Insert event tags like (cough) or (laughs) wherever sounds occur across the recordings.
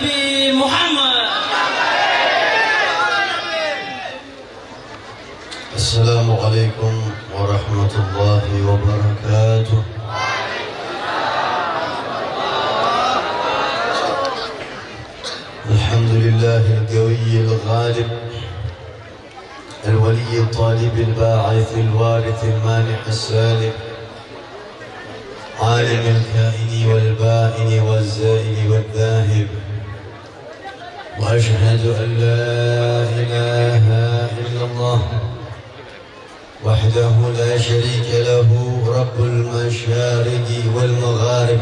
Nabi Muhammad. السلام عليكم ورحمة الله وبركاته الحمد لله القوي الغالب الولي الطالب الباعث الوارث المانع السالب عالم الكائن والبائن والزائل والذاهب وأشهد أن لا إله إلا الله وحده لا شريك له رب المشارق والمغارب.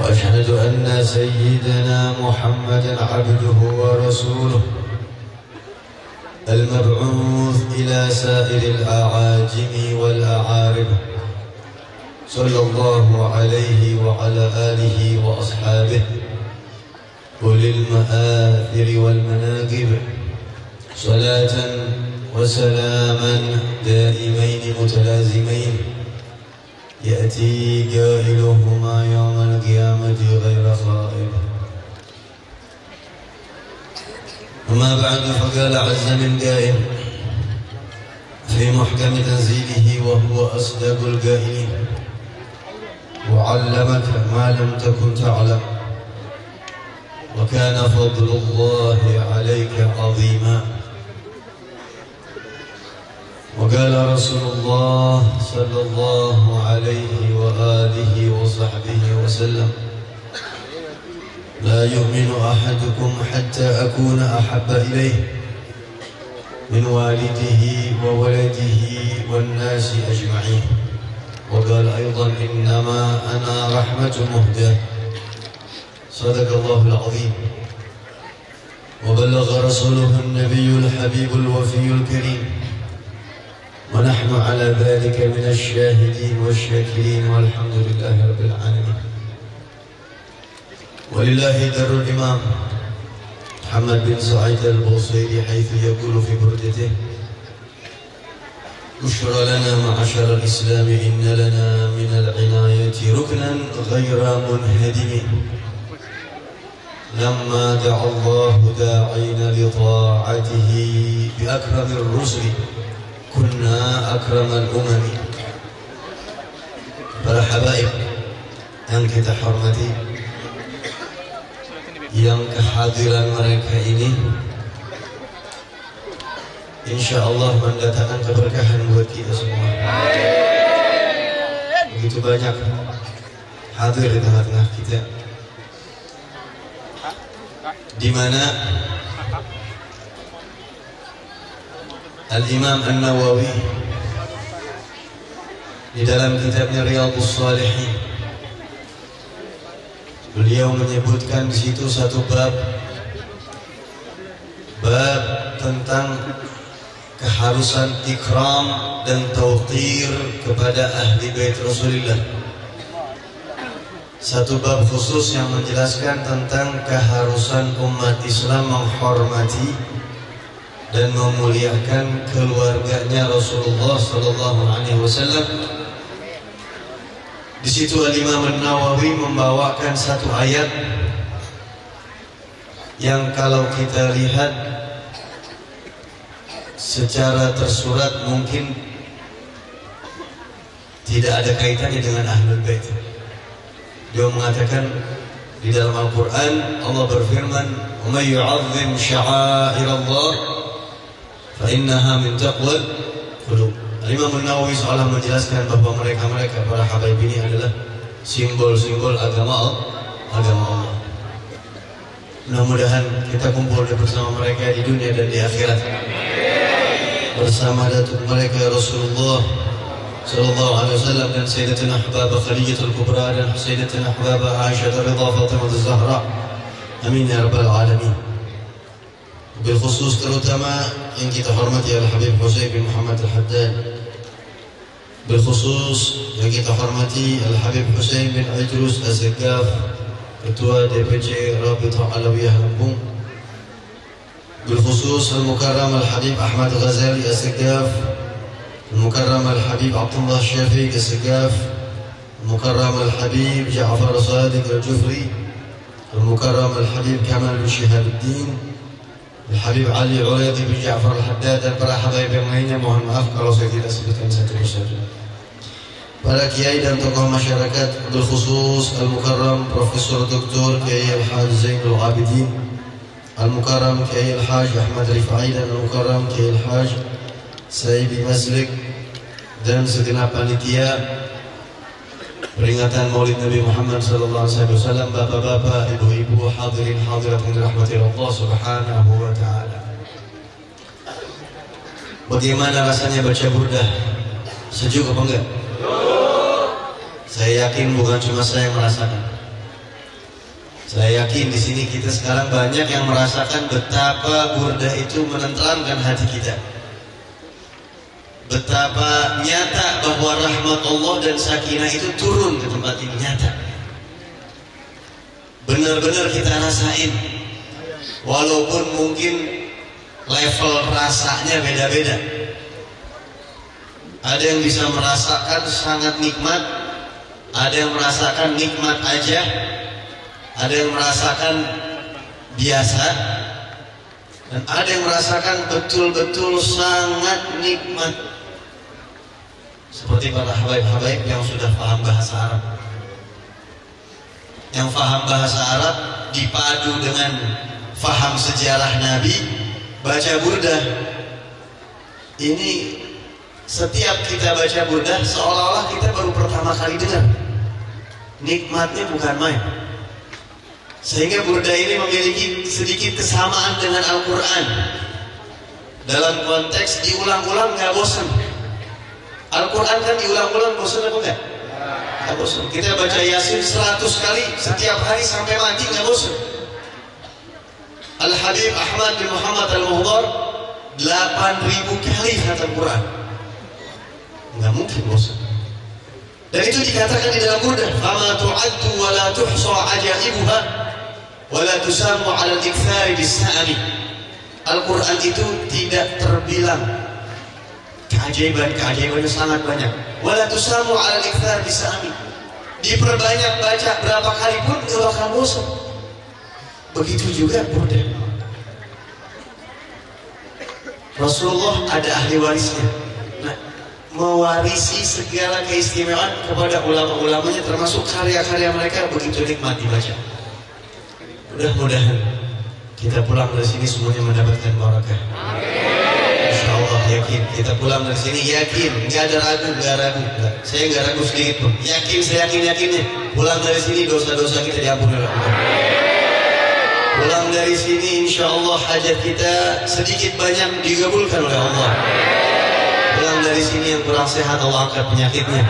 وأشهد أن سيدنا محمدا عبده ورسوله المبعوث إلى سائر الأعاجم والأعارب. صلى الله عليه وعلى آله وأصحابه. اولي المآثر والمناقب صلاة وسلاما دائمين متلازمين. يأتي قائلهما يوم القيامة غير خائب أما بعد فقال عز من قائل في محكم تنزيله وهو أصدق القائلين وعلمك ما لم تكن تعلم. وكان فضل الله عليك عظيما. وقال رسول الله صلى الله عليه وآله وصحبه وسلم لا يؤمن أحدكم حتى أكون أحب إليه من والده وولده والناس أجمعين. وقال أيضا إنما أنا رحمة مهدى صدق الله العظيم. وبلغ رسوله النبي الحبيب الوفي الكريم. ونحن على ذلك من الشاهدين والشاكرين والحمد لله رب العالمين. ولله در الإمام محمد بن سعيد البوصيري حيث يقول في بردته بشرى لنا معشر الإسلام إن لنا من العناية ركنا غير منهدم لما دعا الله داعين لطاعته بأكرم الرسل كنا أكرم الأمم para habaib yang kita hormati yang kehadiran mereka ini insya Allah mendatangkan keberkahan buat kita semua begitu banyak hadir di tengah-tengah kita di mana? Al-Imam An-Nawawi di dalam kitabnya Riyadhus Shalihin beliau menyebutkan di situ satu bab bab tentang keharusan ikram dan tauqir kepada ahli bait Rasulullah satu bab khusus yang menjelaskan tentang keharusan umat Islam menghormati dan memuliakan keluarganya Rasulullah sallallahu alaihi wasallam. Di situ Al-Imam An-Nawawi membawakan satu ayat yang kalau kita lihat secara tersurat mungkin tidak ada kaitannya dengan Ahlul Bait. Dia mengatakan di dalam Al-Quran Allah berfirman, "May yu'azzim sya'air Allah فإنها من تقوى القلوب Imam Nawawi seolah menjelaskan bahwa mereka-mereka para habaib ini adalah simbol-simbol agama agama Allah. Mudah-mudahan kita kumpul bersama mereka di dunia dan di akhirat. Bersama datuk mereka Rasulullah صلى الله عليه وسلم كان سيدتنا حبابة خليجة الكبرى كان سيدتنا حبابة عائشة الرضا فاطمة الزهراء. أمين يا رب العالمين. بالخصوص تروتما إنك تحرمتي الحبيب حسين بن محمد الحداد. بالخصوص إنك تحرمتي الحبيب حسين بن عجلوس الزقاف التوا دي بجي رابطة علوية هنبوم بالخصوص المكرم الحبيب أحمد غزالي الزقاف المكرم الحبيب عبد الله الشافيق السقاف المكرم الحبيب جعفر صادق الجفري المكرم الحبيب كمال بن شهاب الدين الحبيب علي عريضي بن جعفر الحداد البراحة ضيب المهينة مهم أفكار وصيدي الأسبة المساكر بركي أيضا تقوم مشاركات بالخصوص المكرم بروفيسور دكتور كي الحاج زين العابدين المكرم كي الحاج أحمد رفعيدا المكرم كي الحاج Sayyidi Mazlik dan segenap panitia peringatan Maulid Nabi Muhammad sallallahu alaihi wasallam bapak-bapak, ibu-ibu, hadirin hadirat yang dirahmati Allah Subhanahu wa taala. Bagaimana rasanya baca burdah? Sejuk apa enggak? Saya yakin bukan cuma saya yang merasakan. Saya yakin di sini kita sekarang banyak yang merasakan betapa burdah itu menenteramkan hati kita. Betapa nyata bahwa rahmat Allah dan sakinah itu turun ke tempat ini nyata. Benar-benar kita rasain. Walaupun mungkin level rasanya beda-beda. Ada yang bisa merasakan sangat nikmat, ada yang merasakan nikmat aja, ada yang merasakan biasa, dan ada yang merasakan betul-betul sangat nikmat. Seperti para habaib-habaib yang sudah paham bahasa Arab. Yang paham bahasa Arab dipadu dengan faham sejarah Nabi, baca burdah. Ini setiap kita baca burdah seolah-olah kita baru pertama kali dengar. Nikmatnya bukan main. Sehingga burdah ini memiliki sedikit kesamaan dengan Al-Quran. Dalam konteks diulang-ulang nggak bosan. Al-Quran kan diulang-ulang bosan apa enggak? Nggak bosan. Kita baca Yasin 100 kali setiap hari sampai mati nggak bosan. Al-Habib Ahmad bin Muhammad Al-Muhdar 8000 kali khatam Quran. Nggak mungkin bosan. Dan itu dikatakan di dalam burdah, "Fama tu'addu wa la tuhsa ajaibuha wa la tusamu 'ala al-ikthari bis-sa'mi." Al-Quran itu tidak terbilang keajaiban-keajaibannya sangat banyak. Wala tusamu 'ala al-ikthar bisami. Diperbanyak baca berapa kali pun enggak bakal bosan. Begitu juga burdah. Rasulullah ada ahli warisnya. Nah, mewarisi segala keistimewaan kepada ulama-ulamanya termasuk karya-karya mereka begitu nikmat dibaca. Mudah-mudahan kita pulang dari sini semuanya mendapatkan barakah. Allah yakin kita pulang dari sini. Yakin nggak ada ragu nggak ragu. Nggak. saya nggak ragu sedikit pun. Yakin saya yakin yakinnya. Pulang dari sini dosa-dosa kita diampuni oleh Allah. Pulang dari sini insya Allah hajat kita sedikit banyak dikabulkan oleh Allah. Pulang dari sini yang kurang sehat Allah angkat penyakitnya.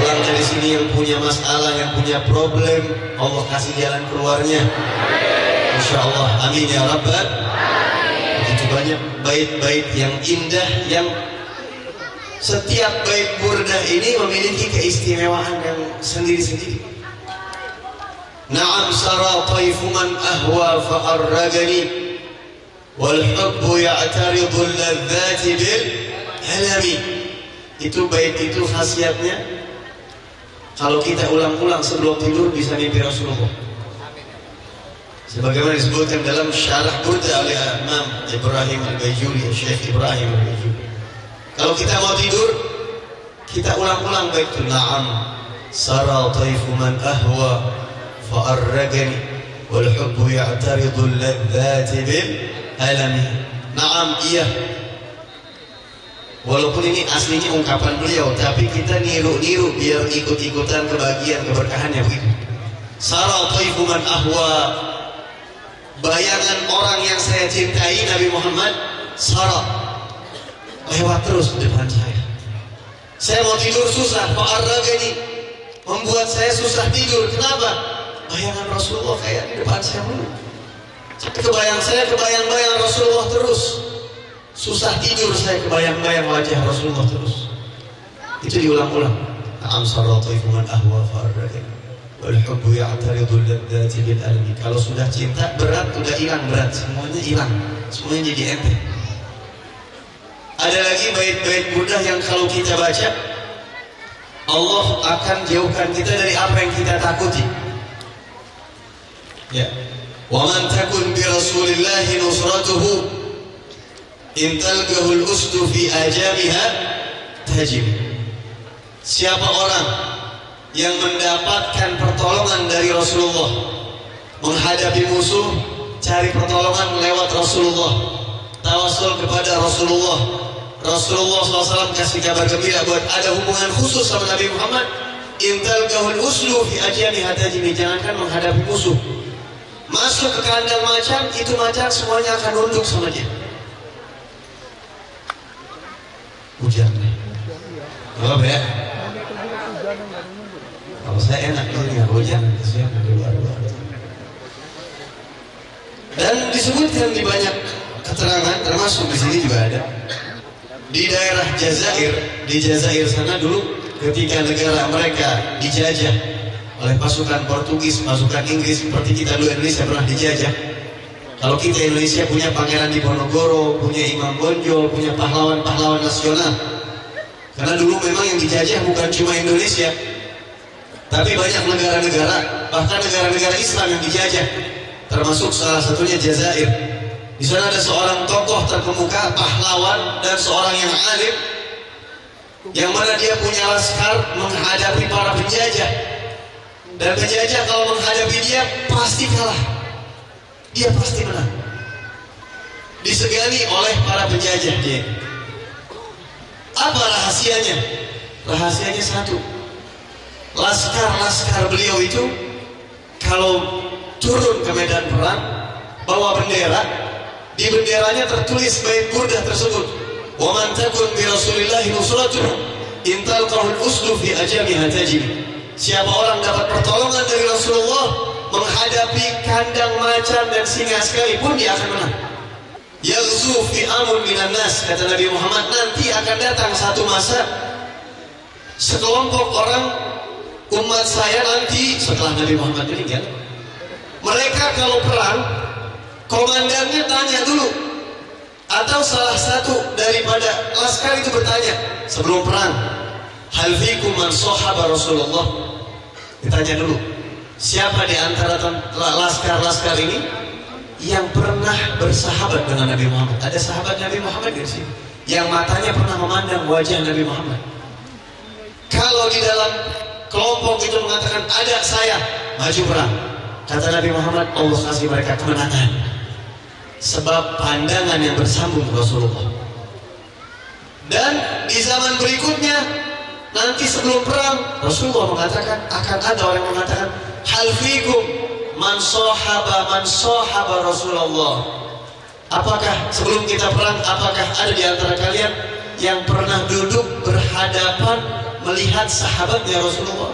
Pulang dari sini yang punya masalah yang punya problem Allah kasih jalan keluarnya. Insya Allah. Amin ya Rabbal banyak bait-bait yang indah yang setiap bait burdah ini memiliki keistimewaan yang sendiri-sendiri. Naam sara taifu man ahwa fa'arragani wal hubbu ya'taridu al-ladzati bil alami itu bait itu khasiatnya. Kalau kita ulang-ulang sebelum tidur bisa mimpi Rasulullah sebagaimana disebutkan dalam syarah burda oleh Imam Ibrahim Al-Bajuri Syekh Ibrahim Al-Bajuri kalau kita mau tidur kita ulang-ulang baik itu na'am. Sara taifu man ahwa fa'arragani wal hubbu ya'taridu al-ladzati bil alami. Na'am iya. Walaupun ini aslinya ungkapan beliau, tapi kita niru-niru biar ikut-ikutan kebahagiaan keberkahannya begitu. Sara taifu man ahwa bayangan orang yang saya cintai Nabi Muhammad Sarah. Lewat terus di depan saya. Saya mau tidur susah ini. Membuat saya susah tidur. Kenapa? Bayangan Rasulullah kayak di depan saya mulu. Kebayang saya kebayang-bayang Rasulullah terus. Susah tidur saya kebayang-bayang wajah Rasulullah terus. Itu diulang-ulang. Am saratu man ahwa fa'arragani Bil. Kalau sudah cinta berat udah hilang berat, semuanya hilang. Semuanya jadi ente. Ada lagi bait-bait mudah yang kalau kita baca Allah akan jauhkan kita dari apa yang kita takuti. Ya. Wa man takun bi Rasulillah nusratuhu in talqahu al-usdu fi ajamiha tajib. Siapa orang yang mendapatkan pertolongan dari Rasulullah. Menghadapi musuh cari pertolongan lewat Rasulullah. Tawasul kepada Rasulullah. Rasulullah SAW kasih kabar gembira buat ada hubungan khusus sama Nabi Muhammad. Intal kahul uslu fi ajami hatajimi jangankan menghadapi musuh. Masuk ke kandang macan itu macan semuanya akan nunduk sama dia. Hujan. Apa ya kalau saya enak ini nggak hujan. Di luar-luar dan disebutkan di banyak keterangan termasuk di sini juga ada. Di daerah Jazair di Jazair sana dulu ketika negara mereka dijajah oleh pasukan Portugis pasukan Inggris seperti kita dulu Indonesia pernah dijajah. Kalau kita Indonesia punya pangeran Diponegoro punya Imam Bonjol punya pahlawan-pahlawan nasional. Karena dulu memang yang dijajah bukan cuma Indonesia tapi banyak negara-negara bahkan negara-negara Islam yang dijajah termasuk salah satunya Jazair. Di sana ada seorang tokoh terkemuka, pahlawan dan seorang yang alim yang mana dia punya laskar menghadapi para penjajah. Dan penjajah kalau menghadapi dia pasti kalah. Dia pasti menang. Disegani oleh para penjajah dia. Apa rahasianya? Rahasianya satu. Laskar-laskar beliau itu kalau turun ke medan perang, bawa bendera, di benderanya tertulis bait burdah tersebut. Wa man takun bi Rasulillah nusratuhu in talqahu al-usdu fi ajamiha tajib. Siapa orang dapat pertolongan dari Rasulullah menghadapi kandang macan dan singa sekalipun dia akan menang. Yaghzu fi amun minan nas kata Nabi Muhammad nanti akan datang satu masa sekelompok orang umat saya nanti setelah Nabi Muhammad meninggal mereka kalau perang, komandannya tanya dulu. Atau salah satu daripada laskar itu bertanya sebelum perang. Hal fikum man sahaba Rasulullah? Ditanya dulu. Siapa di antara laskar-laskar ini yang pernah bersahabat dengan Nabi Muhammad? Ada sahabat Nabi Muhammad di sini yang matanya pernah memandang wajah Nabi Muhammad. Kalau di dalam kelompok itu mengatakan ada saya maju perang, Kata Nabi Muhammad, Allah kasih mereka kemenangan. Sebab pandangan yang bersambung Rasulullah. Dan di zaman berikutnya, nanti sebelum perang, Rasulullah mengatakan, akan ada orang yang mengatakan, Hal fikum man sohaba man sohaba Rasulullah. Apakah sebelum kita perang, apakah ada di antara kalian yang pernah duduk berhadapan melihat sahabatnya Rasulullah?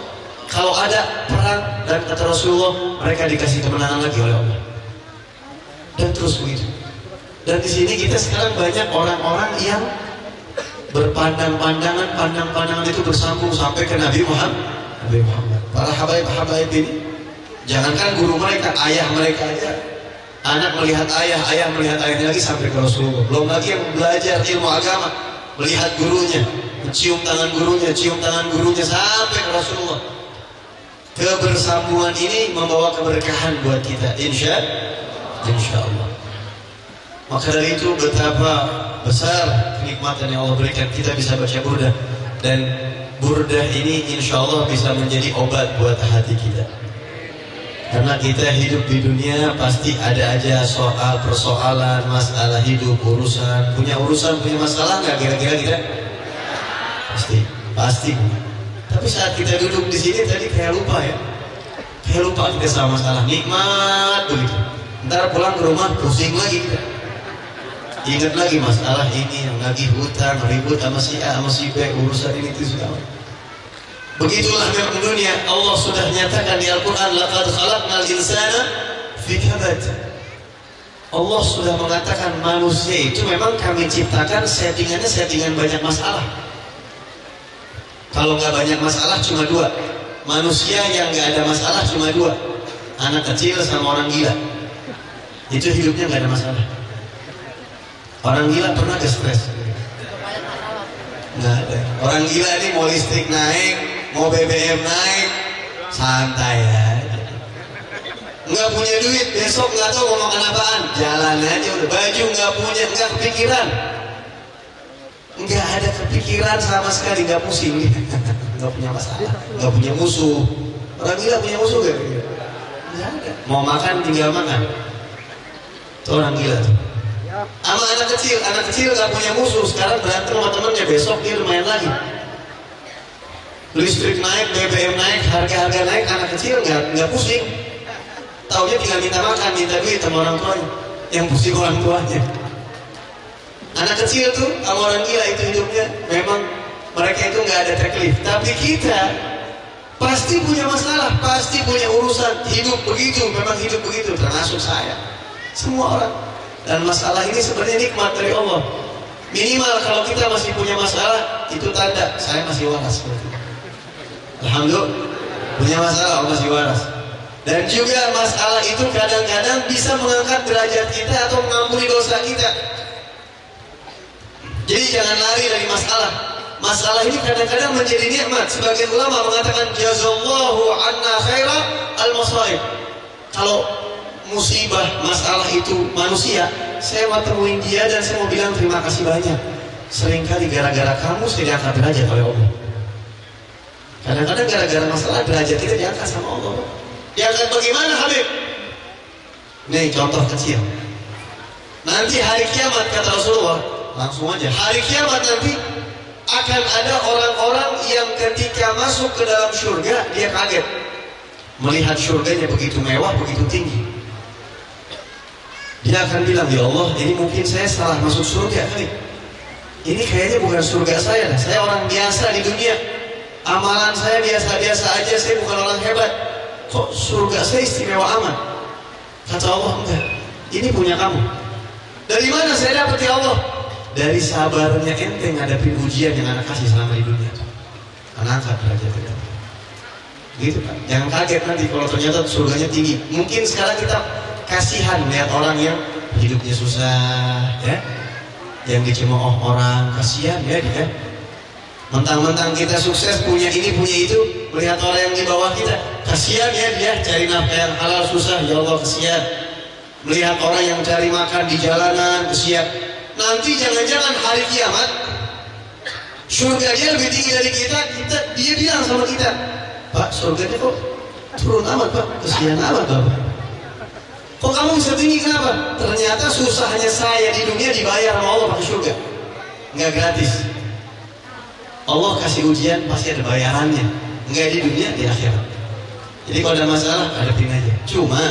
Kalau ada perang dan kata Rasulullah mereka dikasih kemenangan lagi oleh Allah. Dan terus begitu. Dan di sini kita sekarang banyak orang-orang yang berpandang-pandangan, pandang-pandangan itu bersambung sampai ke Nabi Muhammad. Nabi Muhammad. Para habaib-habaib ini, jangankan guru mereka, ayah mereka aja. Anak melihat ayah, ayah melihat ayahnya lagi sampai ke Rasulullah. Belum lagi yang belajar ilmu agama, melihat gurunya, mencium tangan gurunya, cium tangan gurunya sampai ke Rasulullah. Kebersambungan ini membawa keberkahan buat kita insya insya Allah maka dari itu betapa besar kenikmatan yang Allah berikan kita bisa baca burdah. Dan burdah ini insya Allah bisa menjadi obat buat hati kita. Karena kita hidup di dunia pasti ada aja soal persoalan masalah hidup urusan. Punya urusan punya masalah nggak kira-kira kita pasti pasti tapi saat kita duduk di sini tadi kayak lupa ya. Kayak lupa kita sama masalah nikmat begitu. Ntar pulang ke rumah pusing lagi. Ingat lagi masalah ini yang lagi hutang, ribut sama si A, sama si B, urusan ini itu segala. Begitulah memang dunia. Allah sudah nyatakan di Al-Quran, Laqad khalaqnal insana fi kabad. Allah sudah mengatakan manusia itu memang kami ciptakan settingannya settingan banyak masalah. Kalau nggak banyak masalah cuma dua. Manusia yang nggak ada masalah cuma dua. Anak kecil sama orang gila. Itu hidupnya nggak ada masalah. Orang gila pernah ke stres? Nggak ada. Orang gila ini mau listrik naik, mau BBM naik, santai ya. nggak punya duit besok nggak tahu mau makan apaan jalan aja udah baju nggak punya nggak kepikiran nggak ada kepikiran sama sekali nggak pusing. Nggak punya masalah. Nggak punya musuh. Orang gila punya musuh gak mau makan tinggal makan. Itu orang gila tuh. Sama anak kecil anak kecil nggak punya musuh. Sekarang berantem sama temennya besok dia lumayan lagi. Listrik naik BBM naik harga-harga naik anak kecil nggak nggak pusing. Taunya tinggal minta makan, minta duit sama orang tuanya. Yang pusing orang tuanya. Anak kecil tuh sama orang gila itu hidupnya memang mereka itu nggak ada taklif. Tapi kita pasti punya masalah, pasti punya urusan hidup begitu, memang hidup begitu termasuk saya. Semua orang. Dan masalah ini sebenarnya nikmat dari Allah. Minimal kalau kita masih punya masalah, itu tanda saya masih waras. Alhamdulillah, punya masalah, Allah masih waras. Dan juga masalah itu kadang-kadang bisa mengangkat derajat kita atau mengampuni dosa kita. Jadi jangan lari dari masalah. Masalah ini kadang-kadang menjadi nikmat. Sebagian ulama mengatakan jazallahu anna khaira al-masaib. Kalau musibah masalah itu manusia, saya mau temuin dia dan saya mau bilang terima kasih banyak. Seringkali gara-gara kamu saya diangkat derajat oleh Allah. Kadang-kadang gara-gara masalah derajat kita diangkat sama Allah. Diangkat bagaimana Habib? Nih contoh kecil. Nanti hari kiamat kata Rasulullah, langsung aja. Hari kiamat nanti akan ada orang-orang yang ketika masuk ke dalam surga dia kaget melihat surganya begitu mewah, begitu tinggi. Dia akan bilang, ya Allah, ini mungkin saya salah masuk surga. Ini kayaknya bukan surga saya, saya orang biasa di dunia. Amalan saya biasa-biasa aja, saya bukan orang hebat kok surga saya istimewa amat kata Allah enggak ini punya kamu dari mana saya dapat ya Allah dari sabarnya ente ngadapi ujian yang anak kasih selama di dunia. Anak angkat derajat kita gitu kan jangan kaget nanti kalau ternyata surganya tinggi. Mungkin sekarang kita kasihan melihat orang yang hidupnya susah ya. Yang dicemooh orang kasihan ya dia. Mentang-mentang kita sukses punya ini punya itu. Melihat orang yang di bawah kita kasihan ya dia cari nafkah yang halal susah. Ya Allah kasihan melihat orang yang cari makan di jalanan kasihan nanti jangan-jangan hari kiamat surga dia lebih tinggi dari kita kita dia bilang sama kita Pak surganya kok turun amat Pak kasihan amat Bapak kok kamu bisa tinggi kenapa ternyata susahnya saya di dunia dibayar sama Allah pakai surga nggak gratis Allah kasih ujian pasti ada bayarannya. Enggak di dunia, di akhirat. Jadi kalau ada masalah, hadapin aja. Cuma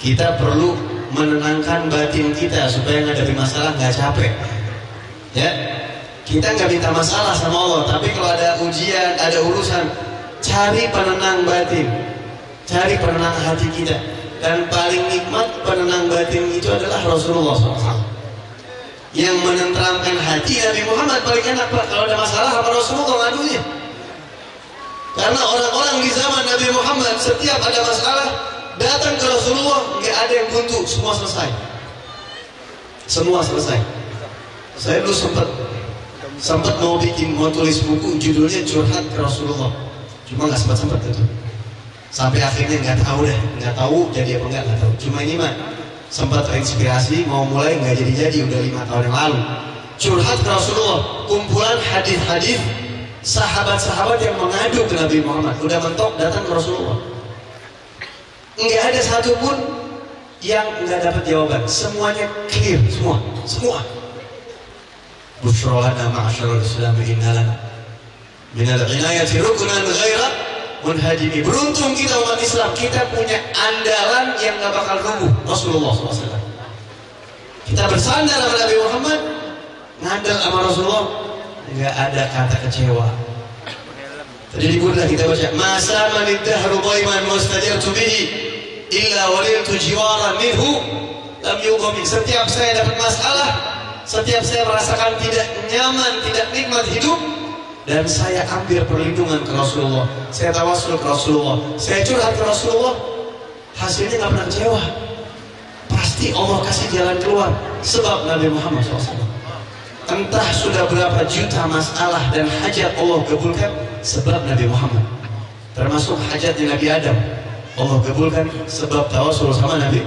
kita perlu menenangkan batin kita supaya ngadepin masalah nggak capek. Ya, kita nggak minta masalah sama Allah, tapi kalau ada ujian, ada urusan, cari penenang batin, cari penenang hati kita. Dan paling nikmat penenang batin itu adalah Rasulullah SAW yang menenteramkan hati Nabi Muhammad paling enak kalau ada masalah apa Rasulullah ngadunya karena orang-orang di zaman Nabi Muhammad setiap ada masalah datang ke Rasulullah nggak ada yang buntu. Semua selesai. Semua selesai. Saya dulu sempat sempat mau bikin mau tulis buku judulnya curhat ke Rasulullah. Cuma nggak sempat sempat itu sampai akhirnya nggak tahu deh nggak tahu jadi apa nggak tahu. Cuma ini mah sempat terinspirasi mau mulai nggak jadi-jadi udah lima tahun yang lalu. Curhat ke Rasulullah kumpulan hadis-hadis sahabat-sahabat yang mengadu ke Nabi Muhammad. Udah mentok datang ke Rasulullah nggak ada satupun yang nggak dapat jawaban semuanya clear semua semua Bushrolana ma'asyarul islam innalana minal inayati rukunan ghaira munhajimi. Beruntung kita umat Islam, kita punya andalan yang gak bakal rubuh. Rasulullah SAW. Kita bersandar sama Nabi Muhammad, ngandal sama Rasulullah, nggak ada kata kecewa. Tadi di Burdah kita baca, masa manidahru qaiman mustajartu bihi illa waliltu jiwaran minhu. Lam yuqami. Setiap saya dapat masalah, setiap saya merasakan tidak nyaman, tidak nikmat hidup, dan saya ambil perlindungan ke Rasulullah. Saya tawasul ke Rasulullah. Saya curhat ke Rasulullah. Hasilnya nggak pernah kecewa. Pasti Allah kasih jalan keluar. Sebab Nabi Muhammad SAW entah sudah berapa juta masalah dan hajat Allah kabulkan sebab Nabi Muhammad. Termasuk hajatnya Nabi Adam Allah kabulkan sebab tawasul sama Nabi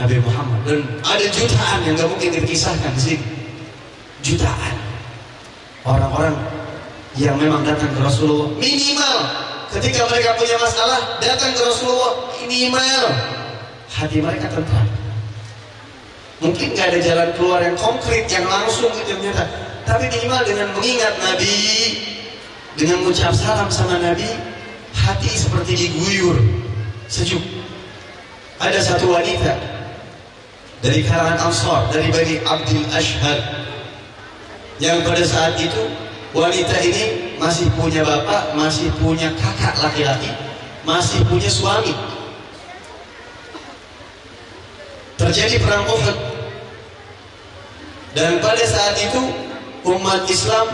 Nabi Muhammad. Dan ada jutaan yang gak mungkin dikisahkan di sini. Jutaan. Orang-orang yang memang datang ke Rasulullah. Minimal. Ketika mereka punya masalah datang ke Rasulullah minimal. Hati mereka tenang. Mungkin gak ada jalan keluar yang konkret yang langsung gitu ternyata tapi minimal dengan mengingat Nabi dengan mengucap salam sama Nabi hati seperti diguyur sejuk. Ada satu wanita dari kalangan Ansar dari Bani Abdul Ashhad yang pada saat itu wanita ini masih punya bapak masih punya kakak laki-laki masih punya suami. Terjadi perang Uhud. Dan pada saat itu umat Islam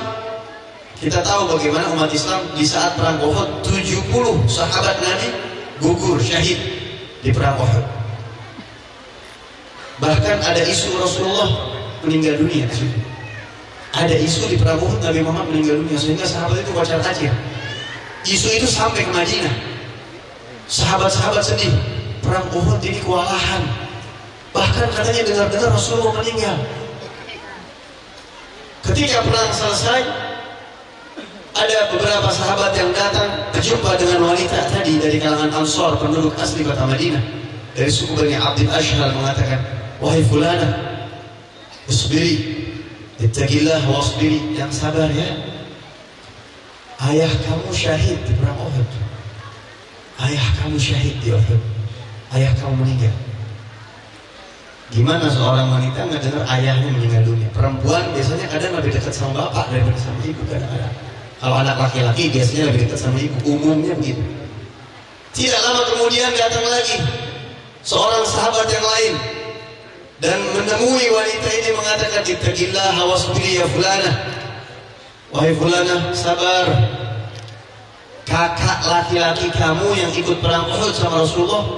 kita tahu bagaimana umat Islam di saat perang Uhud 70 sahabat Nabi gugur syahid di perang Uhud. Bahkan ada isu Rasulullah meninggal dunia ada isu di perang Uhud Nabi Muhammad meninggal dunia sehingga sahabat itu wajar aja. Isu itu sampai ke Madinah. Sahabat-sahabat sedih. Perang Uhud ini kewalahan. Bahkan katanya dengar-dengar Rasulullah meninggal. Ketika perang selesai, ada beberapa sahabat yang datang berjumpa dengan wanita tadi dari kalangan Ansor, penduduk asli kota Madinah. Dari suku Bani Abdul Ashhal mengatakan, Wahai fulana, usbiri, ittaqillah wasbiri, yang sabar ya. Ayah kamu syahid di perang Uhud. Ayah kamu syahid di Uhud. Ayah kamu meninggal. Gimana seorang wanita nggak dengar ayahnya meninggal dunia? Perempuan biasanya kadang lebih dekat sama bapak daripada sama ibu kadang-kadang. Kalau anak laki-laki biasanya lebih dekat sama ibu, umumnya begitu. Tidak lama kemudian datang lagi seorang sahabat yang lain dan menemui wanita ini mengatakan ittaqillah wasbiri ya fulana. Wahai fulana, sabar. Kakak laki-laki kamu yang ikut perang Uhud sama Rasulullah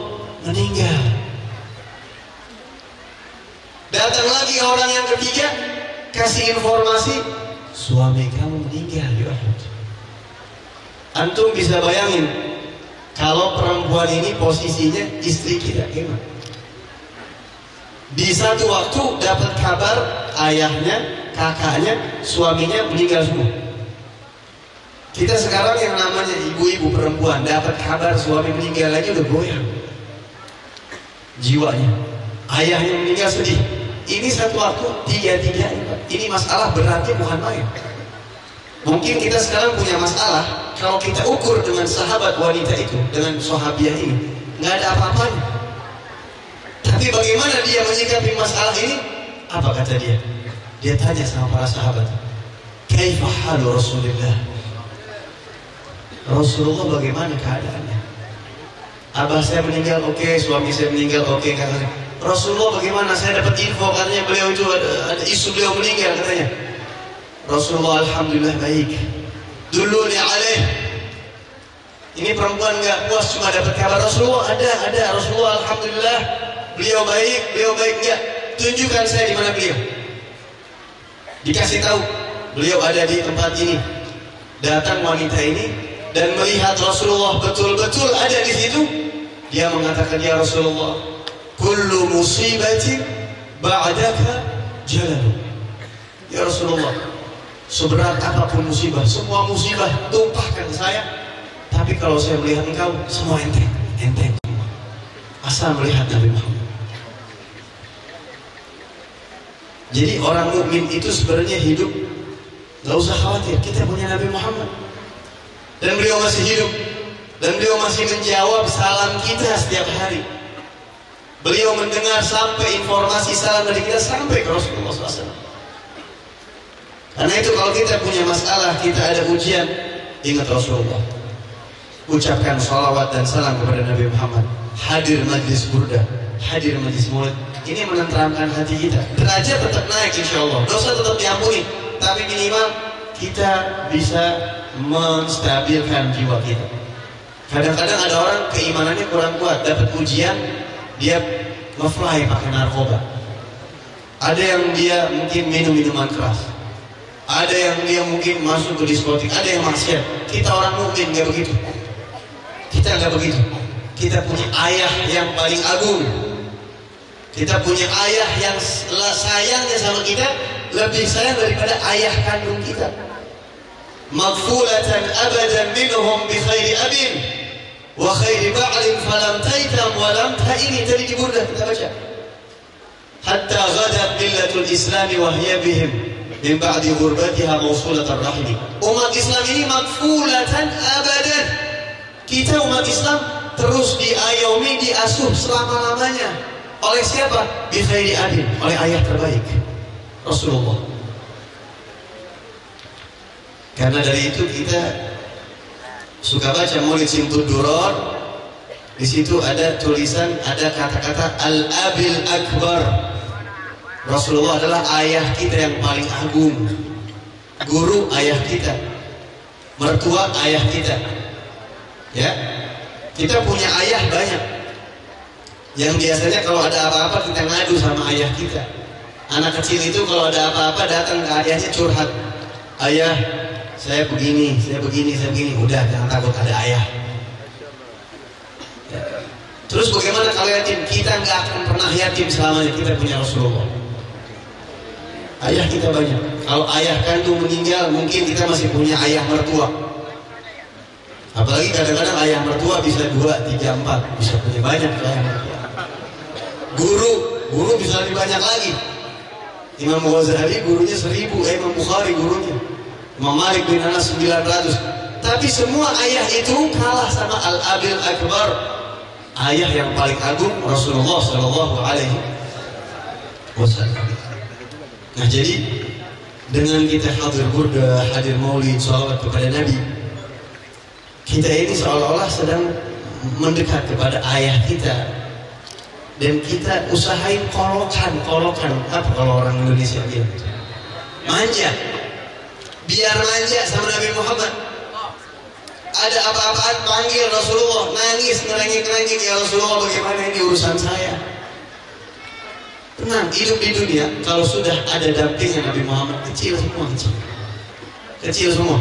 meninggal. Datang lagi orang yang ketiga, kasih informasi, suami kamu meninggal. Antum bisa bayangin, kalau perempuan ini posisinya istri kita gimana? Di satu waktu dapat kabar ayahnya, kakaknya, suaminya meninggal semua. Kita sekarang yang namanya ibu-ibu perempuan dapat kabar suami meninggal lagi udah goyang. Jiwanya. Ayahnya meninggal sedih ini satu waktu tiga-tiga ini masalah beratnya bukan main mungkin kita sekarang punya masalah kalau kita ukur dengan sahabat wanita itu dengan sahabiah ini nggak ada apa-apanya tapi bagaimana dia menyikapi masalah ini apa kata dia dia tanya sama para sahabat kaifa Rasulullah Rasulullah bagaimana keadaannya Abah saya meninggal oke okay. suami saya meninggal oke okay. Rasulullah bagaimana? Saya dapat info katanya beliau itu ada isu beliau meninggal katanya. Rasulullah alhamdulillah baik. Dulu ni alaih. Ini perempuan nggak puas cuma dapat kabar Rasulullah. Ada ada. Rasulullah alhamdulillah beliau baik. Beliau baik nggak? Tunjukkan saya di mana beliau. Dikasih tahu beliau ada di tempat ini. Datang wanita ini dan melihat Rasulullah betul-betul ada di situ dia mengatakan ya Rasulullah kullu musibatin ba'daka jalan ya Rasulullah seberat apa pun musibah semua musibah tumpahkan saya. Tapi kalau saya melihat engkau semua enteng enteng. Asal melihat Nabi Muhammad. Jadi orang mukmin itu sebenarnya hidup. Gak usah khawatir kita punya Nabi Muhammad. Dan beliau masih hidup. Dan beliau masih menjawab salam kita setiap hari. Beliau mendengar sampai informasi salam dari kita sampai ke Rasulullah SAW. Karena itu kalau kita punya masalah, kita ada ujian, ingat Rasulullah. Ucapkan salawat dan salam kepada Nabi Muhammad. Hadir majlis burda, hadir majlis mulut. Ini menenteramkan hati kita. Derajat tetap naik insya Allah. Dosa tetap diampuni. Tapi minimal kita bisa menstabilkan jiwa kita. Kadang-kadang ada orang keimanannya kurang kuat, dapat ujian, dia ngefly pakai narkoba. Ada yang dia mungkin minum minuman keras. Ada yang dia mungkin masuk ke diskotik, ada yang maksiat. Kita orang mungkin nggak begitu. Kita nggak begitu. kita punya ayah yang paling agung. Kita punya ayah yang sayangnya sama kita lebih sayang daripada ayah kandung kita. Maghfulatan abadan minhum bi khairi abin wa khairi ba'lin falam taitam wa lam ta'ini tadi di burdah kita baca. Min ba'di ghurbatiha mawsulatan rahimi. Umat Islam ini maghfulatan abadan. Kita umat Islam terus diayomi, diasuh selama-lamanya. Oleh siapa? Bi khairi adin, oleh ayah terbaik. Rasulullah. Karena dari itu kita suka baca Maulid Simtud Duror. Di situ ada tulisan, ada kata-kata Al-Abil Akbar. Rasulullah adalah ayah kita yang paling agung. Guru ayah kita. Mertua ayah kita. Ya. Kita punya ayah banyak. Yang biasanya kalau ada apa-apa kita ngadu sama ayah kita. Anak kecil itu kalau ada apa-apa datang ke ayahnya curhat. Ayah, saya begini, saya begini, saya begini. Udah, jangan takut ada ayah. Ya. Terus bagaimana kalau yatim? Kita nggak akan pernah yatim selamanya. Kita punya Rasulullah. Ayah kita banyak. Kalau ayah kandung meninggal, mungkin kita masih punya ayah mertua. Apalagi kadang-kadang ayah mertua bisa dua, tiga, empat, bisa punya banyak ayah mertua. Guru, guru bisa lebih banyak lagi. Imam Ghazali gurunya seribu, eh, Imam Bukhari gurunya. Imam Malik bin Anas 900. Tapi semua ayah itu kalah sama Al-Abil Akbar. Ayah yang paling agung Rasulullah Shallallahu Alaihi Wasallam. Nah jadi dengan kita hadir burda, hadir maulid, salawat kepada Nabi, kita ini seolah-olah sedang mendekat kepada ayah kita, dan kita usahain kolokan, kolokan. Apa kalau orang Indonesia dia? Manja, biar manja sama Nabi Muhammad. Ada apa-apaan panggil Rasulullah, nangis, ngerengek-ngerengek. Ya Rasulullah bagaimana ini urusan saya. Tenang, hidup di dunia kalau sudah ada dampingnya Nabi Muhammad kecil semua kecil, kecil semua.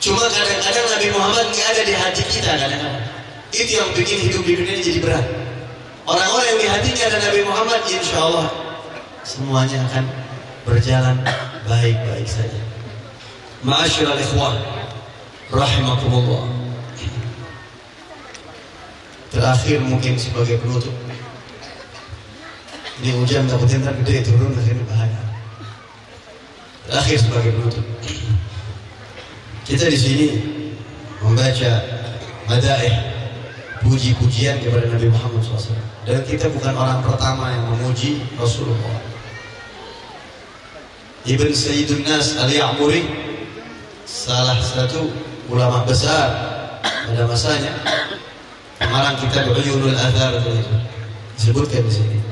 Cuma kadang-kadang Nabi Muhammad nggak ada di hati kita kadang-kadang. Itu yang bikin hidup di dunia jadi berat. Orang-orang yang di hatinya ada Nabi Muhammad, insya Allah semuanya akan berjalan baik-baik saja. Ma'asyiral ikhwah, rahimakumullah. Terakhir mungkin sebagai penutup. Ini hujan takutnya ntar gede turun akhirnya bahaya. Terakhir sebagai penutup. Kita di sini membaca madaih puji-pujian kepada Nabi Muhammad SAW. Dan kita bukan orang pertama yang memuji Rasulullah. Ibn Sayyidun Nas Al-Ya'muri salah satu ulama besar pada masanya pengarang kitab Uyunul Athar disebutkan di sini.